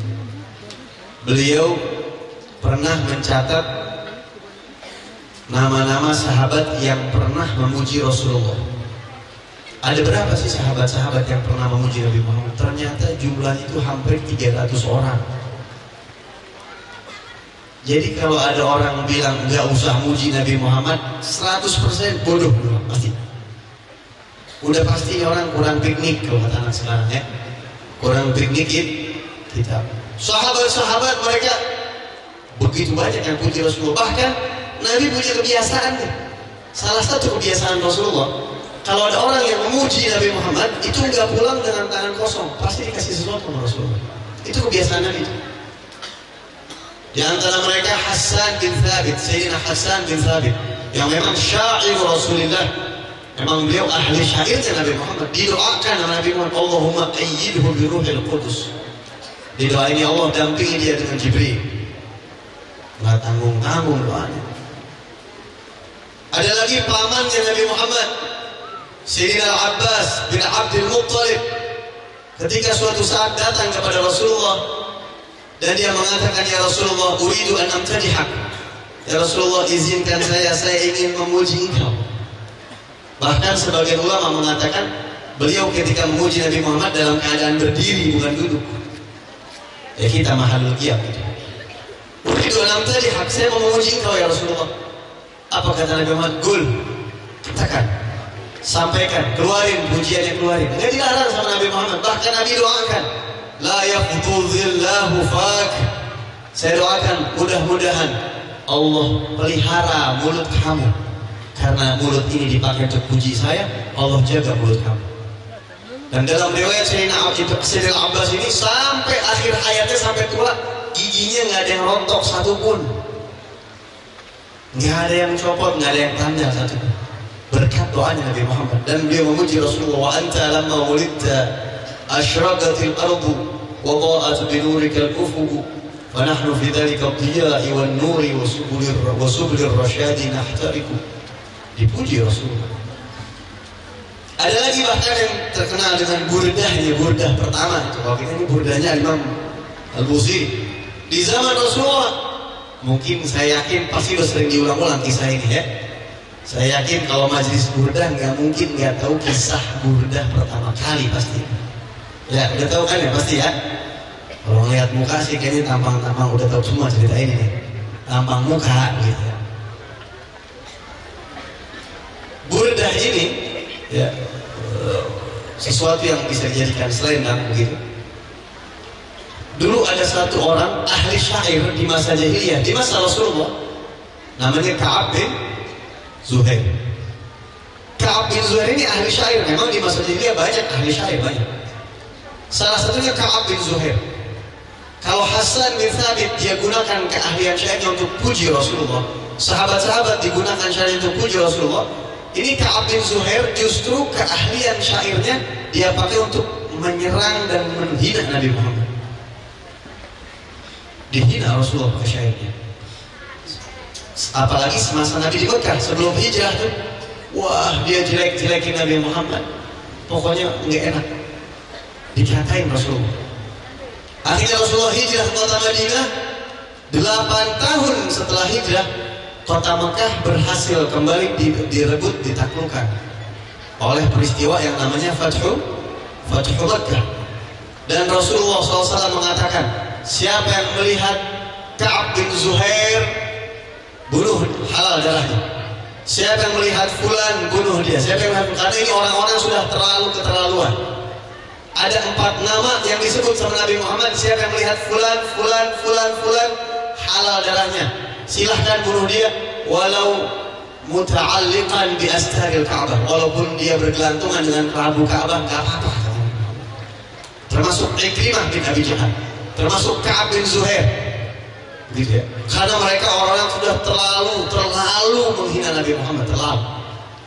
Beliau pernah mencatat nama-nama sahabat yang pernah memuji Rasulullah. Ada berapa sih sahabat-sahabat yang pernah memuji Nabi Muhammad? Ternyata jumlahnya itu hampir 300 orang. Jadi kalau ada orang bilang nggak usah muji Nabi Muhammad, 100% bodoh pasti. Udah pasti orang kurang piknik kalau kata anak sekarang ya. Kurang piknik kita. Sahabat-sahabat mereka begitu banyak yang puji Rasulullah. Bahkan Nabi punya kebiasaan. Salah satu kebiasaan Rasulullah, kalau ada orang yang memuji Nabi Muhammad, itu nggak pulang dengan tangan kosong, pasti dikasih sesuatu sama Rasulullah. Itu kebiasaan Nabi. Di antara mereka Hasan bin Thabit, Sayyidina Hasan bin Thabit, yang memang syair Rasulullah. Memang beliau ahli syairnya Nabi Muhammad. Didoakan Nabi Muhammad, Allahumma ayyidhu bi ruhil qudus. Didoain ya Allah dampingi dia dengan Jibril. Nggak tanggung-tanggung doanya. Ada lagi pamannya Nabi Muhammad, Sayyidina Abbas bin Abdul Muttalib. Ketika suatu saat datang kepada Rasulullah dan dia mengatakan ya Rasulullah, uridu an amtadihak. Ya Rasulullah, izinkan saya, saya ingin memuji engkau. Bahkan sebagian ulama mengatakan beliau ketika memuji Nabi Muhammad dalam keadaan berdiri bukan duduk. Ya kita mahalul qiyam gitu. Uridu an amtadihak, saya mau memuji engkau ya Rasulullah. Apa kata Nabi Muhammad? Gul. Katakan. sampaikan, keluarin pujiannya keluarin. Enggak dilarang sama Nabi Muhammad. Bahkan Nabi doakan, la yaqtudhillahu fak. Saya doakan mudah-mudahan Allah pelihara mulut kamu. Karena mulut ini dipakai untuk puji saya, Allah jaga mulut kamu. Dan dalam riwayat Sayyidina Abbas ini sampai akhir hayatnya sampai tua giginya nggak ada yang rontok satupun. Nggak ada yang copot, nggak ada yang tanya satu. Berkat doanya Nabi Muhammad dan beliau memuji Rasulullah wa anta lamma wulidta asyraqatil ardu wa ta'at bi nurikal ufuq wa nahnu fi dhalika dhiya'i wan nuri wa subulir rasyadi nahtariku. Dipuji Rasulullah ada lagi bahkan yang terkenal dengan burdahnya burdah pertama. Kalau kita ini burdahnya Imam Al-Busiri di zaman Rasulullah mungkin saya yakin pasti sudah sering diulang-ulang kisah ini ya. Saya yakin kalau majelis burdah nggak mungkin nggak tahu kisah burdah pertama kali pasti. Ya udah tahu kan ya pasti ya. Kalau ngeliat muka sih kayaknya tampang-tampang udah tahu semua cerita ini nih. Tampang muka gitu. Ya. Burdah ini ya sesuatu yang bisa dijadikan selendang begitu. Dulu ada satu orang ahli syair di masa jahiliyah, di masa Rasulullah. Namanya Ka'ab bin Zuhair. Ka'ab bin Zuhair ini ahli syair. Memang di masa jahiliyah banyak ahli syair banyak. Salah satunya Ka'ab bin Zuhair. Kalau Hasan bin Thabit dia gunakan keahlian syairnya untuk puji Rasulullah. Sahabat-sahabat digunakan syair untuk puji Rasulullah. Ini Ka'ab bin Zuhair justru keahlian syairnya dia pakai untuk menyerang dan menghina Nabi Muhammad. Dihina Rasulullah pakai syairnya. Apalagi semasa Nabi di Mekah sebelum hijrah tuh, wah dia jelek-jelekin Nabi Muhammad. Pokoknya nggak enak. Dikatain Rasulullah. Akhirnya Rasulullah hijrah ke kota Madinah. Delapan tahun setelah hijrah, kota Mekah berhasil kembali direbut, ditaklukkan oleh peristiwa yang namanya Fathu Fathu Mekah. Dan Rasulullah SAW mengatakan, siapa yang melihat Ka'ab bin Zuhair bunuh halal darahnya. Siapa yang melihat Fulan bunuh dia. Siapa yang melihat karena ini orang-orang sudah terlalu keterlaluan ada empat nama yang disebut sama Nabi Muhammad siapa yang melihat fulan, fulan, fulan, fulan halal darahnya silahkan bunuh dia walau muta'alliqan bi astaril Ka'bah. Walaupun dia bergelantungan dengan kerabu Ka'bah gak apa-apa. Termasuk Ikrimah bin Abi Jahal. Termasuk Ka'ab bin Zuhair. Gitu ya. Karena mereka orang yang sudah terlalu terlalu menghina Nabi Muhammad. Terlalu.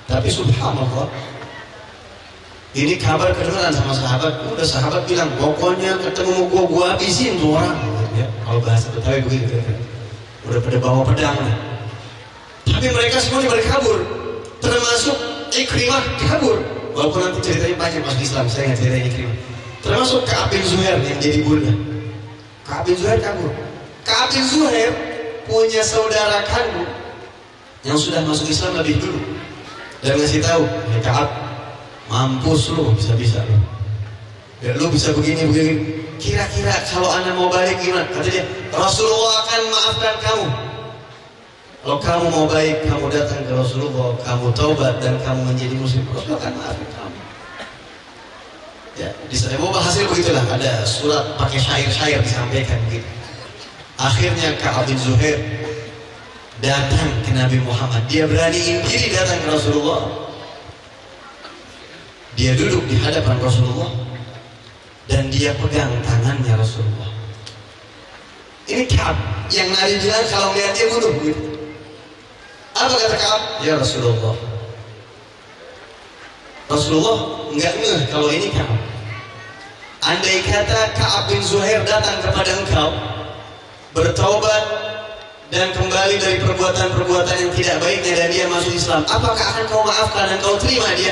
Tapi subhanallah ini kabar kedengaran sama sahabat, udah sahabat bilang, pokoknya ketemu gua, gua habisin tuh orang. Ya, kalau bahasa Betawi begitu. Udah pada bawa pedang. Tapi mereka semuanya mereka kabur. Termasuk Ikrimah kabur. Walaupun nanti ceritanya banyak pas Islam, saya nggak ceritain Ikrimah. Termasuk Ka'ab bin Zuhair yang jadi burda. Ka'ab bin Zuhair kabur. Ka'ab bin Zuhair punya saudara kandung yang sudah masuk Islam lebih dulu. Dan ngasih tahu, ya Ka'ab, mampus lu bisa-bisa lu ya lu bisa begini begini kira-kira kalau anda mau balik gimana? Kata dia Rasulullah akan maafkan kamu. Kalau kamu mau baik kamu datang ke Rasulullah kamu taubat dan kamu menjadi muslim Rasulullah akan maafkan kamu. Ya di sana mau hasil begitulah. Ada surat pakai syair-syair disampaikan begitu. Akhirnya Ka'ab bin Zuhair datang ke Nabi Muhammad. Dia beraniin diri datang ke Rasulullah. Dia duduk di hadapan Rasulullah dan dia pegang tangannya Rasulullah. Ini Kaab yang Nabi bilang kalau melihat dia bunuh gitu. Apa kata Kaab? Ya Rasulullah. Rasulullah enggak ngeh kalau ini Kaab. Andai kata Kaab bin Zuhair datang kepada engkau bertaubat dan kembali dari perbuatan-perbuatan yang tidak baiknya dan dia masuk Islam, apakah akan kau maafkan dan kau terima dia?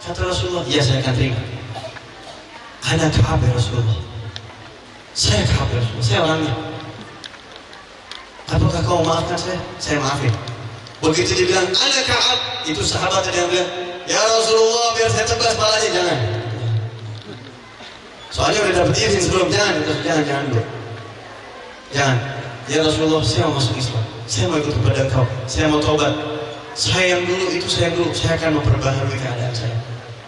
Kata Rasulullah, ya saya akan terima. Anak Ka'ab ya Rasulullah. Saya Ka'ab ya Rasulullah, saya orangnya. Apakah kau maafkan saya? Saya maafin. Begitu dia bilang, anak Ka'ab, itu sahabat yang bilang, ya Rasulullah biar saya tebas palanya, jangan. Soalnya udah dapet izin sebelum, jangan, jangan, jangan dulu. Jangan. Ya Rasulullah, saya mau masuk Islam. Saya mau ikut kepada engkau. Saya mau taubat. Saya yang dulu itu saya dulu, saya akan memperbaharui keadaan saya.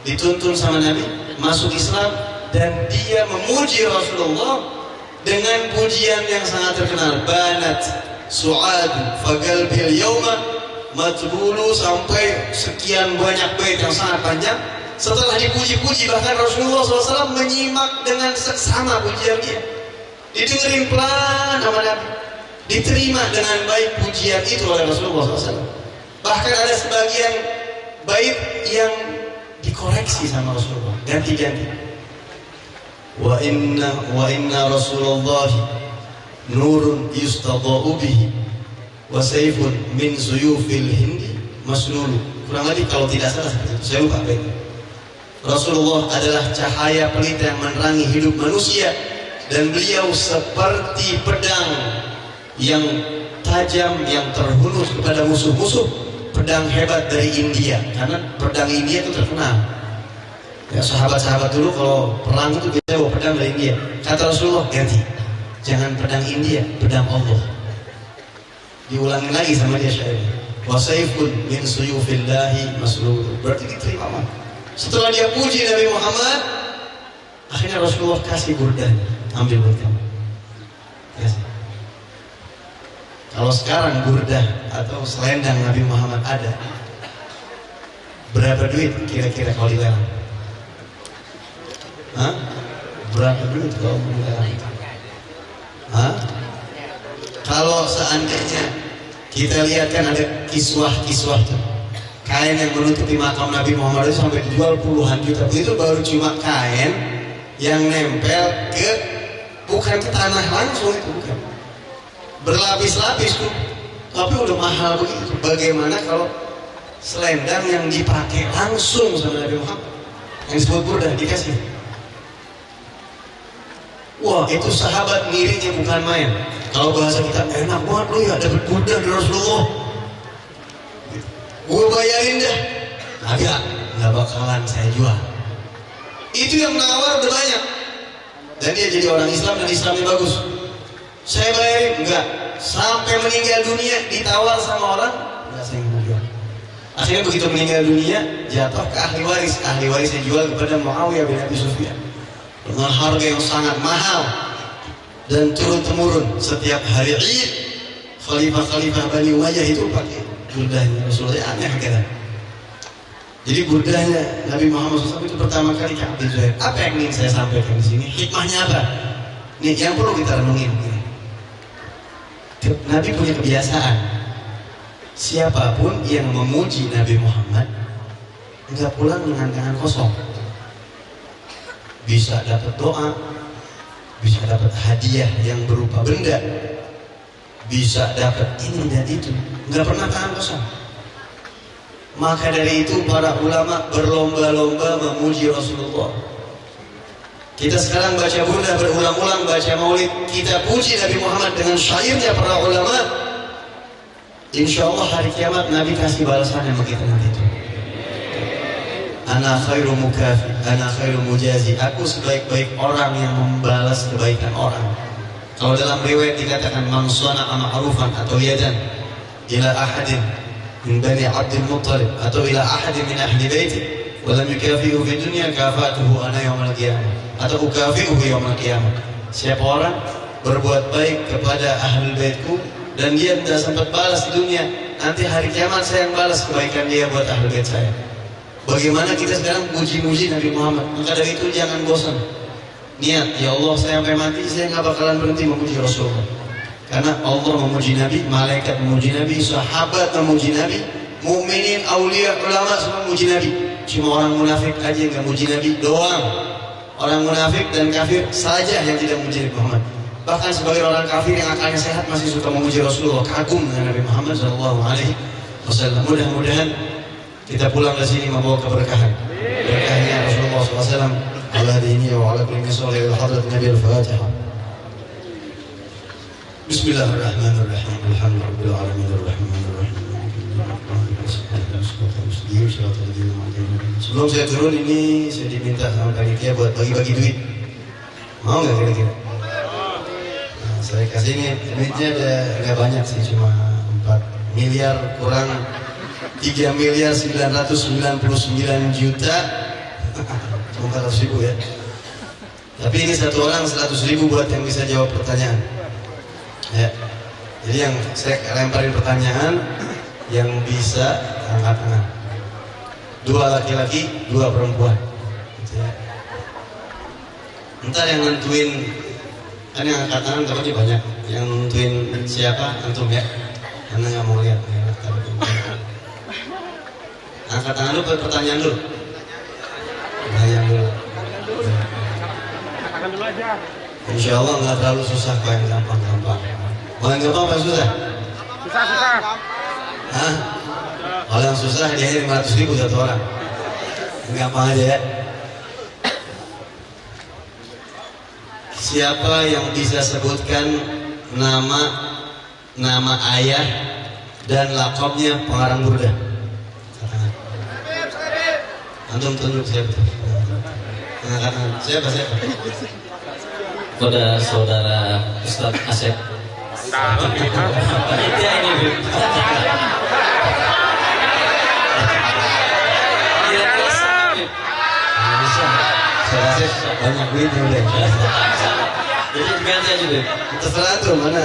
Dituntun sama Nabi, masuk Islam dan dia memuji Rasulullah dengan pujian yang sangat terkenal. Banat su'ad fagalbil yawma matbulu sampai sekian banyak bait yang sangat panjang. Setelah dipuji-puji bahkan Rasulullah SAW menyimak dengan seksama pujian dia. Didengerin pelan sama Nabi. Diterima dengan baik pujian itu oleh Rasulullah SAW. Bahkan ada sebagian bait yang dikoreksi sama Rasulullah, ganti-ganti. Wa inna wa inna Rasulullah nurun yustadha'u bihi wa sayfun min suyufil hindi maslulu. Kurang lebih kalau tidak salah. Saya lupa bait. Rasulullah adalah cahaya pelita yang menerangi hidup manusia dan beliau seperti pedang yang tajam yang terhunus kepada musuh-musuh pedang hebat dari India karena pedang India itu terkenal ya sahabat-sahabat dulu kalau perang itu biasanya bawa pedang dari India. Kata Rasulullah ganti. Jangan pedang India pedang Allah. Diulangi lagi sama dia syair wasaifun min suyufillahi maslul berarti diterima setelah dia puji Nabi Muhammad akhirnya Rasulullah kasih burdan ambil kasih. Kalau sekarang burdah atau selendang Nabi Muhammad ada, berapa duit kira-kira kalau dilelang? Hah? Berapa duit kalau dilelang? Hah? Kalau seandainya kita lihat kan ada kiswah-kiswah tuh. Kain yang menutupi makam Nabi Muhammad itu sampai dijual puluhan juta. Itu baru cuma kain yang nempel ke bukan ke tanah langsung itu bukan. Berlapis-lapis tuh. Tapi udah mahal begitu. Bagaimana kalau selendang yang dipakai langsung sama Nabi Muhammad? Yang disebut burdah dikasih wah itu sahabat ngirinya bukan main. Kalau bahasa kita enak banget lu ya dapat burdah dari Rasulullah. Gue bayarin dah agak nggak bakalan saya jual. Itu yang nawar udah banyak. Dan dia jadi orang Islam dan Islamnya bagus. Saya bayarin enggak sampai meninggal dunia ditawar sama orang enggak saya mau jual. Akhirnya begitu meninggal dunia jatuh ke ahli waris. Ahli warisnya jual kepada Muawiyah bin Abi Sufyan dengan harga yang sangat mahal dan turun temurun setiap hari Id khalifah-khalifah Bani Umayyah itu pakai burdahnya Rasulullah aneh kan? Jadi burdahnya Nabi Muhammad SAW itu pertama kali ke Zuhair. Apa yang ingin saya sampaikan di sini? Hikmahnya apa? Ini yang perlu kita renungin Nabi punya kebiasaan. Siapa pun yang memuji Nabi Muhammad nggak pulang dengan tangan kosong bisa dapat doa bisa dapat hadiah yang berupa benda bisa dapat ini dan itu nggak pernah tangan kosong maka dari itu para ulama berlomba-lomba memuji Rasulullah kita sekarang baca burdah berulang-ulang baca maulid kita puji Nabi Muhammad dengan syairnya para ulama. Insya Allah hari kiamat Nabi kasih balasan yang begitu nanti itu. Ana khairu mukafi, ana khairu mujazi. Aku sebaik-baik orang yang membalas kebaikan orang. Kalau dalam riwayat dikatakan man sana'a ma'rufan atau yadan ila ahadin min bani Abdul Muttalib atau ila ahadin min ahli baiti wa lam yukafihu fi dunya kafatuhu ana yaumil qiyamah atau ukafi'uhu yaumil qiyamah. Siapa orang berbuat baik kepada ahli baitku dan dia tidak sempat balas dunia, nanti hari kiamat saya yang balas kebaikan dia buat ahli bait saya. Bagaimana kita sekarang puji-puji Nabi Muhammad? Maka dari itu jangan bosan. Niat, ya Allah saya sampai mati saya nggak bakalan berhenti memuji Rasulullah. Karena Allah memuji Nabi, malaikat memuji Nabi, sahabat memuji Nabi, mukminin, aulia, ulama semua memuji Nabi. Cuma orang munafik aja yang memuji Nabi doang orang munafik dan kafir saja yang tidak memuji Nabi Muhammad. Bahkan sebagai orang kafir yang akalnya sehat masih suka memuji Rasulullah, kagum dengan Nabi Muhammad Shallallahu Wasallam. Mudah-mudahan kita pulang ke sini membawa keberkahan. Berkahnya Rasulullah SAW. Ala dini wa ala kulli salih hadrat Nabi Al-Fatihah. Bismillahirrahmanirrahim. Alhamdulillah alamin arrahmanirrahim. Sebelum saya turun ini saya diminta sama panitia buat bagi-bagi duit. Mau nggak kira-kira? Nah, saya kasih ini duitnya ada nggak banyak sih cuma 4 miliar kurang 3 miliar 999 juta. Cuma 400 ribu ya. Tapi ini satu orang 100 ribu buat yang bisa jawab pertanyaan. Ya. Jadi yang saya lemparin pertanyaan yang bisa angkat tangan. Dua laki-laki dua perempuan. Gitu ya. ntar yang nentuin kan yang angkat tangan tapi banyak. Yang nentuin siapa antum ya. Karena nggak mau lihat ya, angkat tangan dulu pertanyaan dulu pertanyaan dulu Katakan dulu aja. Insya Allah nggak terlalu susah kok yang gampang-gampang mau yang gampang apa susah? Susah, susah. Hah? Kalau yang susah dia 500 ribu satu orang gampang aja ya Siapa yang bisa sebutkan nama nama ayah dan lakopnya pengarang burda? Antum tunjuk siapa? Angkat tangan. Siapa siapa? kepada saudara Asep. Ini, Bib. Iya. Bisa. Saya rasa banyak udah. Jadi ganti aja, Bib. Terserah tuh mana?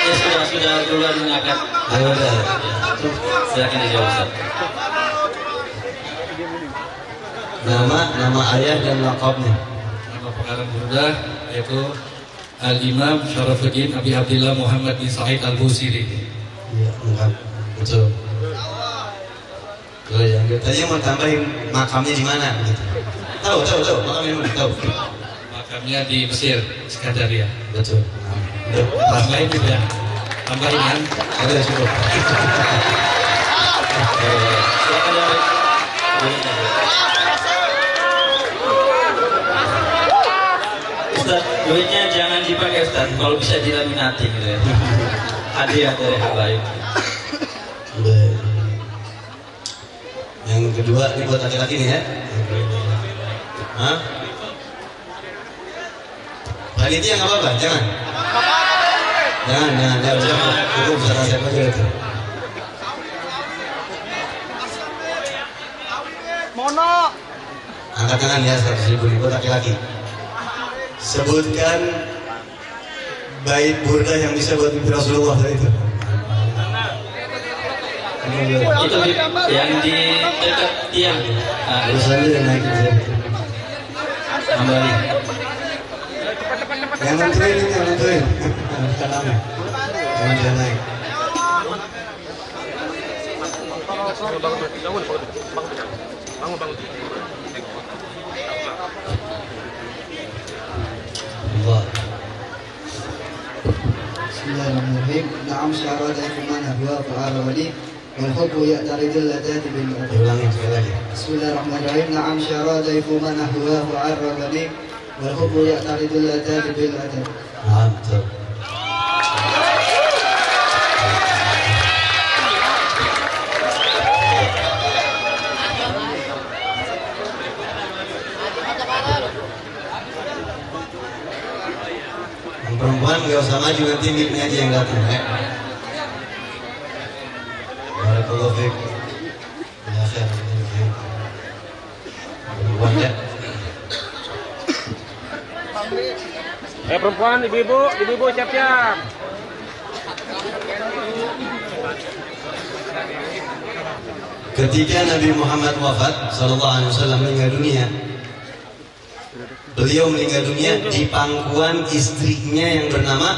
Ya sudah, sudah duluan mengangkat. Ayo udah. Silakan dijawab, Ustadz. Nama nama ayah dan lakopnya. Nama pengarang Burda yaitu Al-Imam Syarafuddin Abi Abdillah Muhammad bin Said Al-Busiri. Iya, enggak. Betul. Tuh yang tadi mau tambahin makamnya di mana gitu. Tahu, tahu, tahu. Makamnya di mana? Tahu. Makamnya di Mesir, Skandaria. Betul. Yang lain juga tambahin kan? Ada cukup. (laughs) Silakan duitnya jangan dipakai Ustadz, kalau bisa dilaminati gitu ya. Hadiah dari Habaib. Udah. Yang kedua ini buat laki-laki nih ya. Hah? Panitia nggak apa-apa, jangan. Jangan, jangan, jangan, jangan. Siapa aja itu. Mono. Angkat tangan ya, seratus ribu ribu laki-laki. Sebutkan bait burda yang bisa buat mimpi Rasulullah tadi itu. Itu yang di dekat tiang. Nah, Terus aja yang naik kembali. Yang nentuin ini, yang nentuin. Bukan nama. Jangan dia naik. Bangun, bangun, bangun, bangun, الله. بسم الله الرحمن الرحيم. نعم شعر ذلك معنى بواقع الولي والحب يأترد اللذات بالمعطي بسم الله الرحمن الرحيم. نعم شعر ذلك معنى بواقع الولي والحب يأترد اللذات بالمعطي نعم ترى perempuan nggak usah maju nanti miliknya aja yang datang ya. Barakallahu fiik. Ya khair. Perempuan ya. Eh perempuan, ibu-ibu, ibu-ibu siap-siap. Ketika Nabi Muhammad wafat Sallallahu Alaihi Wasallam meninggal dunia Beliau meninggal dunia di pangkuan istrinya yang bernama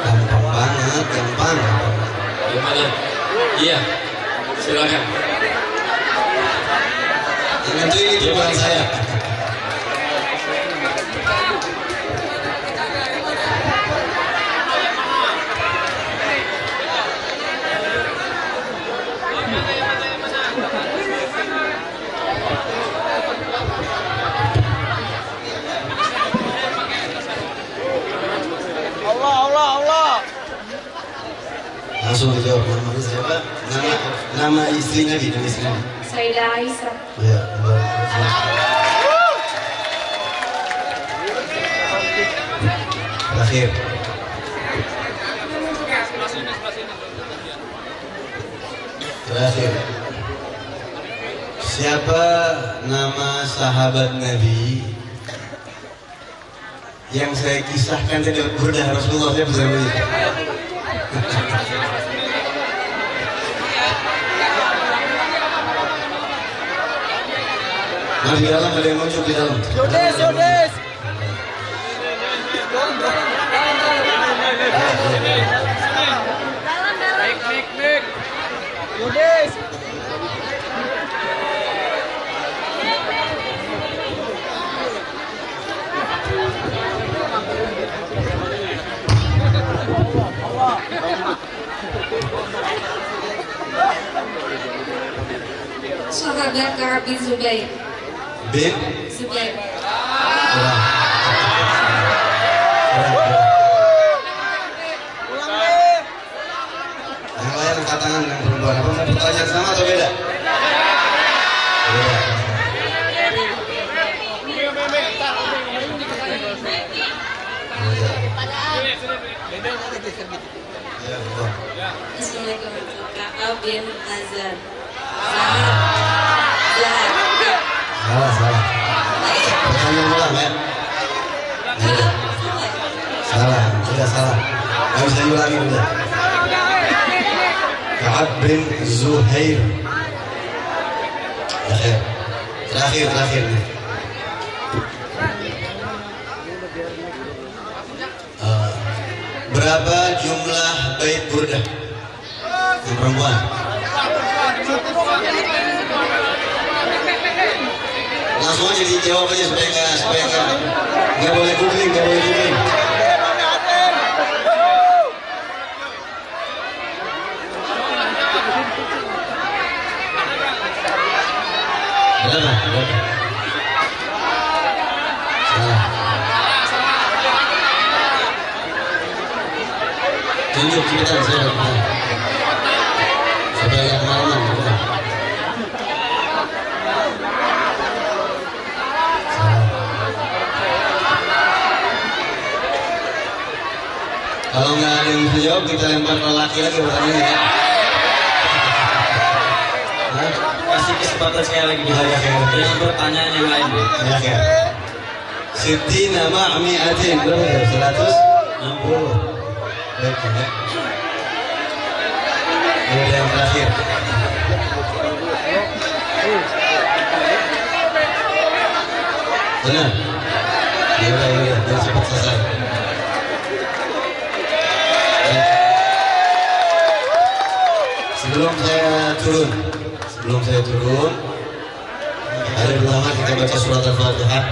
Gampang banget, gampang Gimana? Iya, silakan. Yang itu ini bukan saya Allah, Allah, Allah. Langsung dijawab namanya siapa? Nama, nama istri Nabi, nama istri Nabi Sayyidah Aisyah. Ya, Terakhir terakhir. Siapa nama sahabat Nabi yang saya kisahkan tadi burdah Rasulullah saya bisa. Mas di dalam ada yang muncul di dalam. Yodes, Yodes. Sahabat Ka'ab bin Zubair. Bin Zubair. Kurang. Yang lain angkat tangan yang perempuan. Apa mau sama atau beda? Beda. Ya. Assalamualaikum Ka'ab bin Azhar. Salah, salah. Pertanyaan ulang ya. Ya. Salah, udah salah. Gak bisa diulangi udah. Ka'ab bin Zuhair. Terakhir. Terakhir, terakhir nih. Eh, berapa jumlah bait burdah? Yang perempuan. Langsung aja dijawab aja supaya nggak supaya nggak nggak boleh googling, nggak boleh googling. Tunjuk kemalaman. Nggak ada yang bisa kita lempar ke laki lagi pertanyaannya ya. Kasih kesempatan sekali lagi Ya, ya, ya. Yang pertanyaan yang lain. Ya, ya. Siti nama mi'atin berapa itu? Seratus enam puluh. Baik ya. Ini udah yang terakhir. Benar. Ya udah, ya udah, cepat selesai. Sebelum saya turun, sebelum saya turun, Hari pertama kita baca surat Al-Fatihah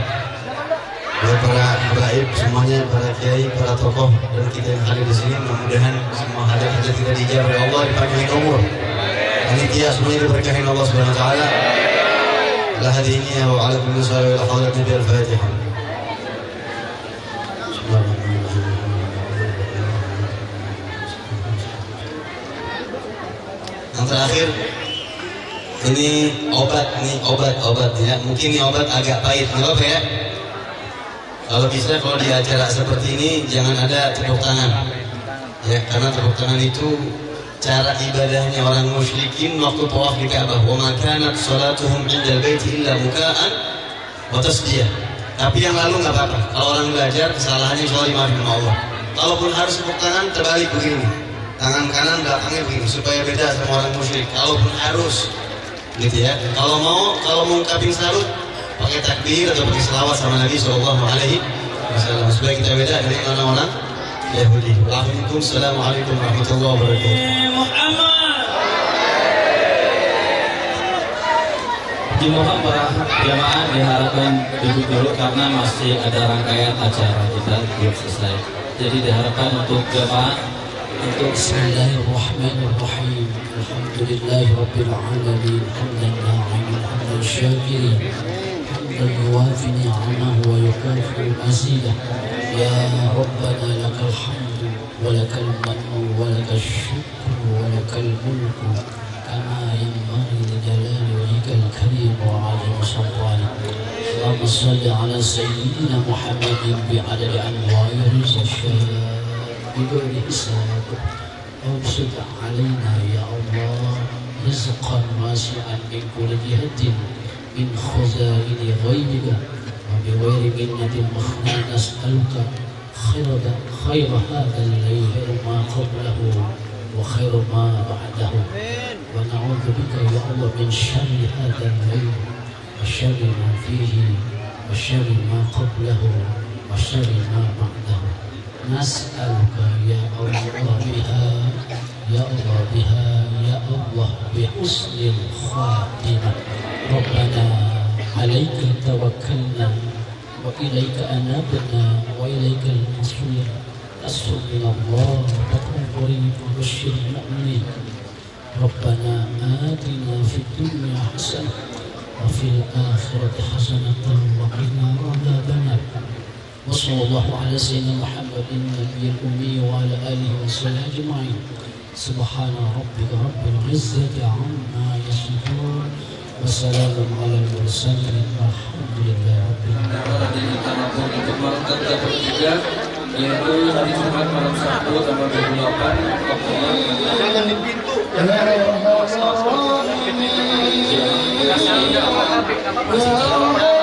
Buat para habaib semuanya, para kiai, para tokoh dan kita yang hadir di sini mudah-mudahan semua hadir hajat kita dijawab oleh Allah dipanjangin umur. Panitia semuanya diberkahi Allah Subhanahu wa taala. Ala hadiniya wa ala wa ala nabi al-Fatihah. Terakhir. Ini obat nih obat obat. Ya mungkin ini obat agak pahit. Nggak apa ya. Kalau bisa kalau di acara seperti ini jangan ada tepuk tangan. Ya karena tepuk tangan itu cara ibadahnya orang musyrikin waktu tawaf di Ka'bah. Wa ma kanat salatuhum 'inda baiti illa muka'an wa tasdiyah tapi yang lalu nggak apa-apa. Kalau orang belajar kesalahannya dimaafin sama Allah. Kalaupun harus tepuk tangan terbalik begini tangan kanan belakangnya begini supaya beda sama orang musyrik kalaupun harus gitu ya kalau mau kalau mau ungkapin salut pakai takbir atau pakai selawat sama Nabi Shallallahu Alaihi Wasallam supaya kita beda dari orang-orang Yahudi. Waalaikumsalam warahmatullahi wabarakatuh. Muhammad. Dimohon para jamaah diharapkan duduk dulu karena masih ada rangkaian acara kita belum selesai. Jadi diharapkan untuk jamaah بسم الله الرحمن الرحيم الحمد لله رب العالمين حمدا ناعما حمدا شاكرين حمدا يوافي نعمه ويكافئ مزيده يا ربنا لك الحمد ولك المن ولك الشكر ولك الملك كما ينبغي لجلال وجهك الكريم وعظيم سلطانك اللهم صل على سيدنا محمد بعدد انوار الرشاد بغير حساب. أبسط علينا يا الله رزقا واسعا من كل جهة من خزائن غيبك وبغير منة مخنا نسألك خير خير هذا الليل ما قبله وخير ما بعده. ونعوذ بك يا الله من شر هذا الليل وشر ما فيه وشر ما قبله وشر ما بعده. نسألك يا الله بها يا الله بها يا الله بحسن الخاتمة. ربنا عليك توكلنا وإليك أنابنا وإليك المصير. أسر الله فكن قريب وبشر المؤمنين. ربنا آتنا في الدنيا حسنة وفي الآخرة حسنة وقنا عذاب النار. وصلى الله على سيدنا محمد النبي الأمي وعلى آله وصحبه أجمعين سبحان ربك رب العزة عما يصفون وسلام على المرسلين والحمد لله رب العالمين untuk melakukan bertiga yaitu hari Jumat malam Sabtu tanggal 28 Oktober Jangan di pintu. يا